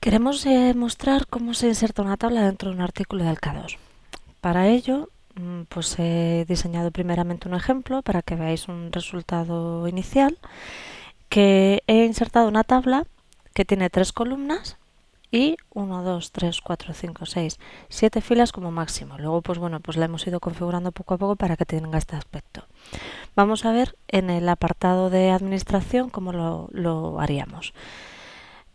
Queremos eh, mostrar cómo se inserta una tabla dentro de un artículo de Alcados. Para ello, mm, pues he diseñado primeramente un ejemplo para que veáis un resultado inicial, que he insertado una tabla que tiene tres columnas y 1, 2, 3, 4, 5, 6, 7 filas como máximo. Luego, pues bueno, pues la hemos ido configurando poco a poco para que tenga este aspecto. Vamos a ver en el apartado de administración cómo lo haríamos.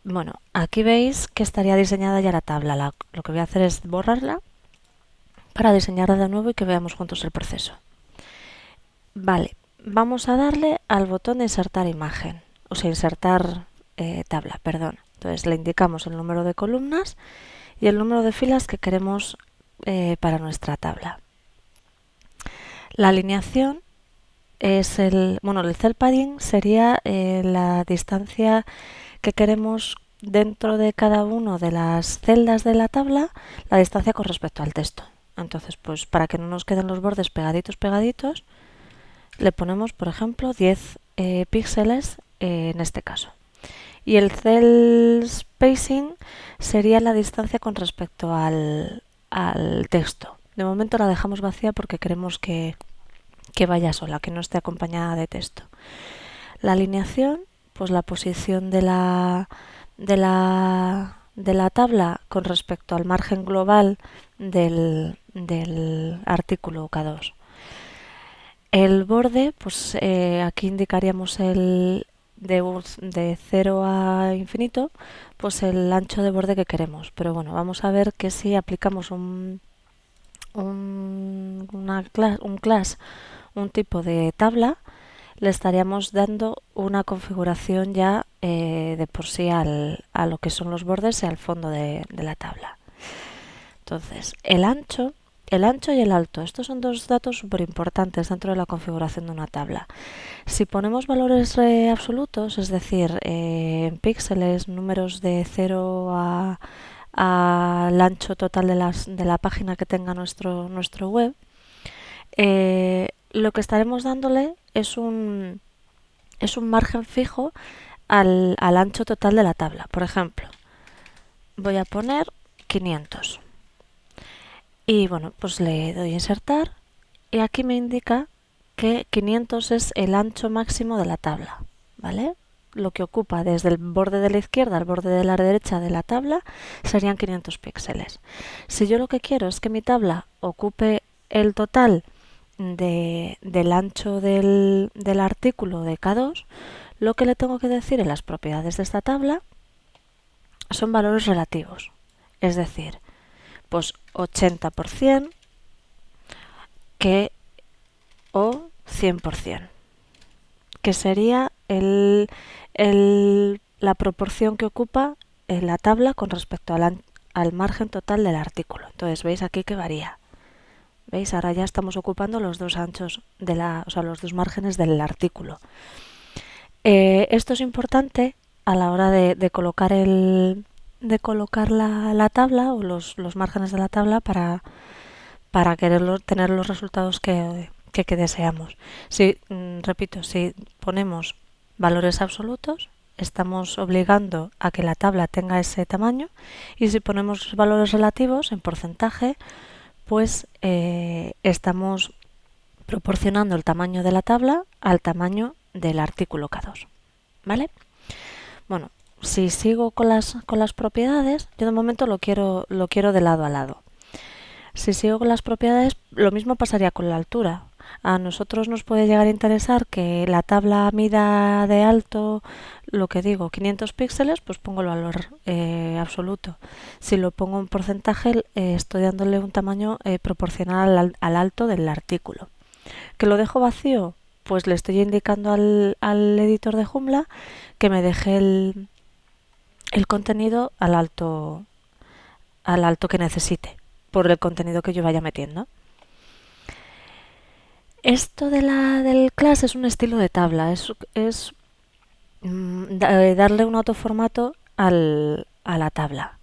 Bueno, aquí veis que estaría diseñada ya la tabla. lo que voy a hacer es borrarla para diseñarla de nuevo y que veamos juntos el proceso. Vale, vamos a darle al botón de insertar imagen, o sea, insertar eh, tabla, perdón. Entonces le indicamos el número de columnas y el número de filas que queremos eh, para nuestra tabla. La alineación es el, bueno, el cell padding sería eh, la distancia que queremos dentro de cada una de las celdas de la tabla la distancia con respecto al texto. Entonces, pues para que no nos queden los bordes pegaditos, pegaditos, le ponemos, por ejemplo, 10 eh, píxeles eh, en este caso. Y el cell spacing sería la distancia con respecto al, al texto. De momento la dejamos vacía porque queremos que, que vaya sola, que no esté acompañada de texto. La alineación pues la posición de la, de la, de la tabla con respecto al margen global del, del artículo K2. El borde, pues eh, aquí indicaríamos el de, de 0 a infinito, pues el ancho de borde que queremos. Pero bueno, vamos a ver que si aplicamos un, un, una un class, un tipo de tabla, le estaríamos dando una configuración ya eh, de por sí al, a lo que son los bordes y al fondo de, la tabla. Entonces, el ancho, el ancho y el alto, estos son dos datos súper importantes dentro de la configuración de una tabla. Si ponemos valores eh, absolutos, es decir, eh, en píxeles, números de 0 a al ancho total de, las, de la página que tenga nuestro, nuestro web, lo que estaremos dándole es un, es un margen fijo al, ancho total de la tabla. Por ejemplo, voy a poner 500. Y bueno, pues le doy a insertar y aquí me indica que 500 es el ancho máximo de la tabla, ¿vale? Lo que ocupa desde el borde de la izquierda al borde de la derecha de la tabla serían 500 píxeles. Si yo lo que quiero es que mi tabla ocupe el total de, del ancho del, artículo de K2, lo que le tengo que decir en las propiedades de esta tabla son valores relativos. Es decir, pues 80% que o 100%, que sería el, el, la proporción que ocupa en la tabla con respecto al, al margen total del artículo. Entonces veis aquí que varía. ¿Veis? Ahora ya estamos ocupando los dos anchos, de la, o sea, los dos márgenes del artículo. Eh, esto es importante a la hora de, colocar, el, de colocar la, tabla o los, los, márgenes de la tabla para, para querer tener los resultados que, que, deseamos. Si, mm, repito, si ponemos valores absolutos, estamos obligando a que la tabla tenga ese tamaño y si ponemos valores relativos en porcentaje, pues eh, estamos proporcionando el tamaño de la tabla al tamaño del artículo K2. ¿Vale? Bueno, si sigo con las, con las propiedades, yo de momento lo quiero, lo quiero de lado a lado. Si sigo con las propiedades, lo mismo pasaría con la altura. A nosotros nos puede llegar a interesar que la tabla mida de alto, lo que digo, 500 píxeles, pues pongo el valor eh, absoluto. Si lo pongo en porcentaje, eh, estoy dándole un tamaño eh, proporcional al, al, alto del artículo. ¿Que lo dejo vacío? Pues le estoy indicando al, al editor de Joomla que me deje el, el contenido al alto, al alto que necesite por el contenido que yo vaya metiendo. Esto de la, del class es un estilo de tabla, es, es mm, eh, darle un autoformato al, a la tabla.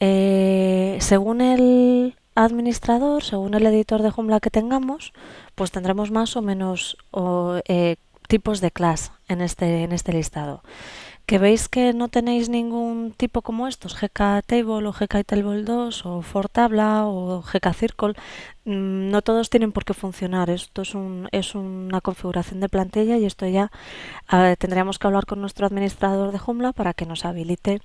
Eh, según el administrador, según el editor de Joomla que tengamos, pues tendremos más o menos eh, tipos de class en este, en este listado. Que veis que no tenéis ningún tipo como estos, GK Table o GK Table 2 o For Tabla o GK Circle, mm, no todos tienen por qué funcionar. Esto es, un, es una configuración de plantilla y esto ya tendríamos que hablar con nuestro administrador de Joomla para que nos habilite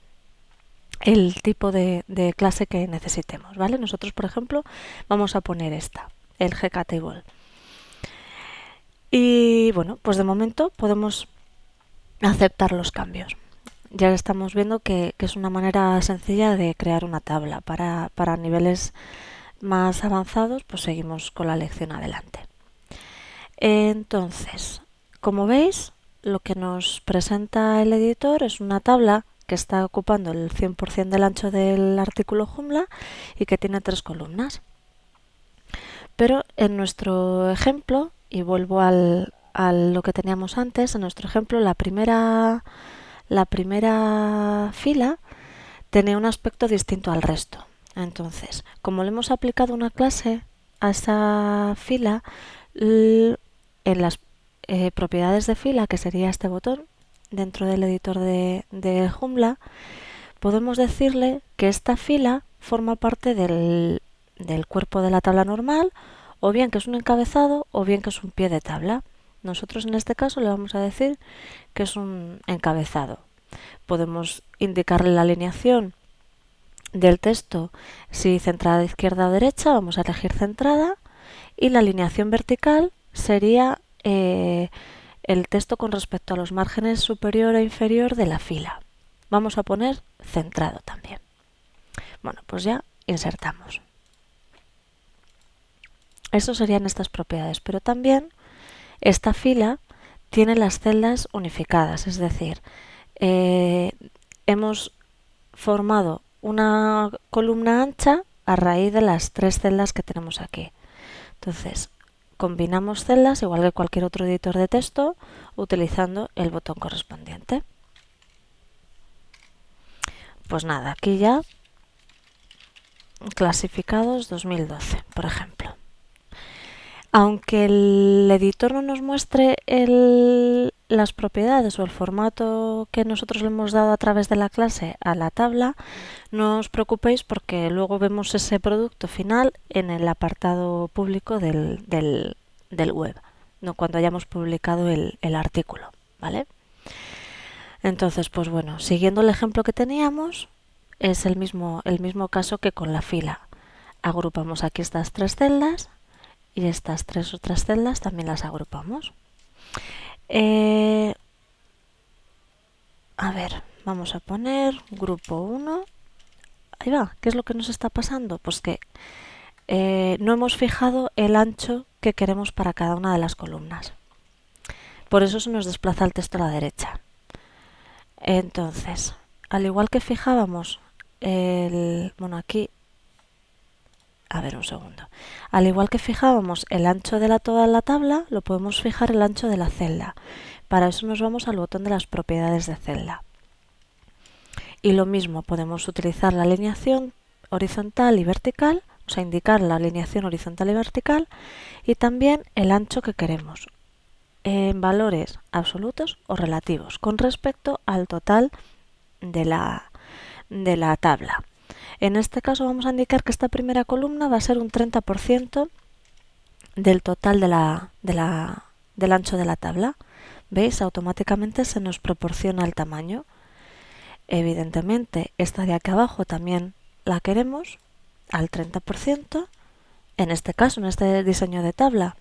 el tipo de, de, clase que necesitemos, ¿vale? Nosotros, por ejemplo, vamos a poner esta, el GK Table. Y bueno, pues de momento podemos aceptar los cambios. Ya estamos viendo que, es una manera sencilla de crear una tabla. Para, para niveles más avanzados, pues seguimos con la lección adelante. Entonces, como veis, lo que nos presenta el editor es una tabla que está ocupando el 100% del ancho del artículo Joomla y que tiene tres columnas. Pero en nuestro ejemplo, y vuelvo al, a lo que teníamos antes, en nuestro ejemplo, la primera, la primera fila tenía un aspecto distinto al resto. Entonces, como le hemos aplicado una clase a esa fila, en las eh, propiedades de fila, que sería este botón, dentro del editor de, de podemos decirle que esta fila forma parte del, del cuerpo de la tabla normal, o bien que es un encabezado, o bien que es un pie de tabla. Nosotros en este caso le vamos a decir que es un encabezado. Podemos indicarle la alineación del texto si centrada izquierda o derecha, vamos a elegir centrada y la alineación vertical sería eh, el texto con respecto a los márgenes superior e inferior de la fila. Vamos a poner centrado también. Bueno, pues ya insertamos. Eso serían estas propiedades, pero también esta fila tiene las celdas unificadas, es decir, eh, hemos formado una columna ancha a raíz de las tres celdas que tenemos aquí. Entonces, combinamos celdas igual que cualquier otro editor de texto utilizando el botón correspondiente. Pues nada, aquí ya clasificados 2012, por ejemplo aunque el editor no nos muestre las propiedades o el formato que nosotros le hemos dado a través de la clase a la tabla, no os preocupéis porque luego vemos ese producto final en el apartado público del, web, no cuando hayamos publicado el, el artículo, ¿vale? Entonces, pues bueno, siguiendo el ejemplo que teníamos, es el mismo, el mismo caso que con la fila. Agrupamos aquí estas tres celdas y estas tres otras celdas también las agrupamos. Eh, a ver, vamos a poner grupo 1. Ahí va, ¿qué es lo que nos está pasando? Pues que eh, no hemos fijado el ancho que queremos para cada una de las columnas. Por eso se nos desplaza el texto a la derecha. Entonces, al igual que fijábamos el... Bueno, aquí a ver un segundo. Al igual que fijábamos el ancho de la toda la tabla, lo podemos fijar el ancho de la celda. Para eso nos vamos al botón de las propiedades de celda. Y lo mismo, podemos utilizar la alineación horizontal y vertical, o sea, indicar la alineación horizontal y vertical, y también el ancho que queremos, en valores absolutos o relativos, con respecto al total de la, de la tabla. En este caso vamos a indicar que esta primera columna va a ser un 30% del total del ancho de la tabla. ¿Veis? Automáticamente se nos proporciona el tamaño. Evidentemente, esta de aquí abajo también la queremos al 30%. En este caso, en este diseño de tabla,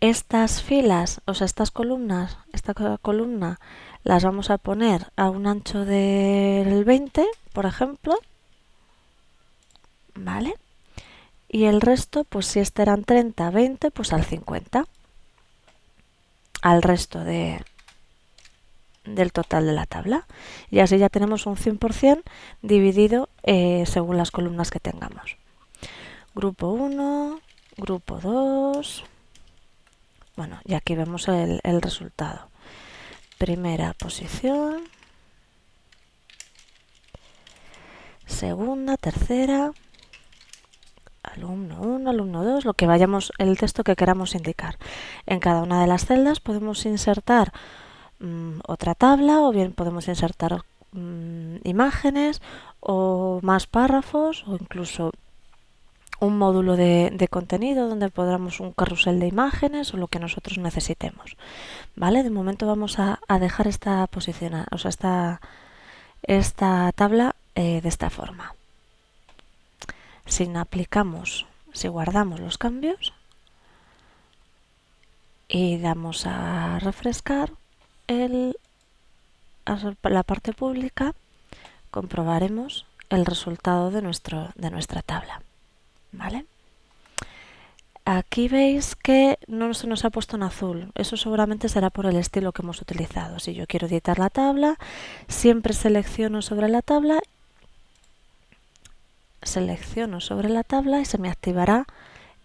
estas filas, o sea, estas columnas, esta columna, las vamos a poner a un ancho del 20, por ejemplo, Y el resto, pues si este eran 30, 20, pues al 50. Al resto de, del total de la tabla. Y así ya tenemos un 100% dividido eh, según las columnas que tengamos. Grupo 1, grupo 2. Bueno, y aquí vemos el resultado. Primera posición. Segunda, tercera alumno 1, alumno 2, lo que vayamos, el texto que queramos indicar. En cada una de las celdas podemos insertar mm, otra tabla o bien podemos insertar mm, imágenes o más párrafos o incluso un módulo de, contenido donde podamos un carrusel de imágenes o lo que nosotros necesitemos. ¿Vale? De momento vamos a, dejar esta posición, o sea, esta, esta tabla eh, de esta forma. Si aplicamos, si guardamos los cambios y damos a refrescar el, la parte pública, comprobaremos el resultado de, nuestro, de nuestra tabla. ¿Vale? Aquí veis que no se nos ha puesto en azul. Eso seguramente será por el estilo que hemos utilizado. Si yo quiero editar la tabla, siempre selecciono sobre la tabla, selecciono sobre la tabla y se me activará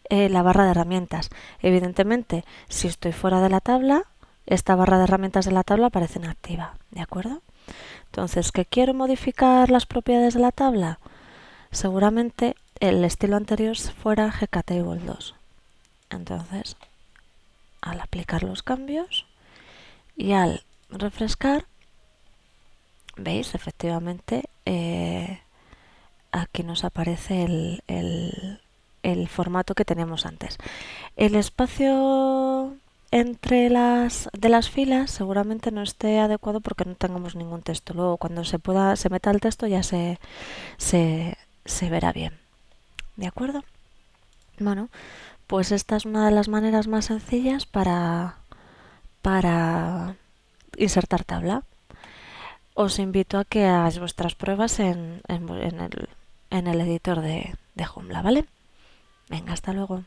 eh, la barra de herramientas. Evidentemente, si estoy fuera de la tabla, esta barra de herramientas de la tabla aparece inactiva. ¿De acuerdo? Entonces, ¿que quiero modificar las propiedades de la tabla? Seguramente el estilo anterior fuera GKTable 2. Entonces, al aplicar los cambios y al refrescar, veis, efectivamente, eh, aquí nos aparece el, el, formato que teníamos antes. El espacio entre las de las filas seguramente no esté adecuado porque no tengamos ningún texto. Luego cuando se pueda se meta el texto ya se, se, se verá bien. ¿De acuerdo? Bueno, pues esta es una de las maneras más sencillas para, para insertar tabla. Os invito a que hagáis vuestras pruebas en, en, el, en el editor de, de Joomla, ¿vale? Venga, hasta luego.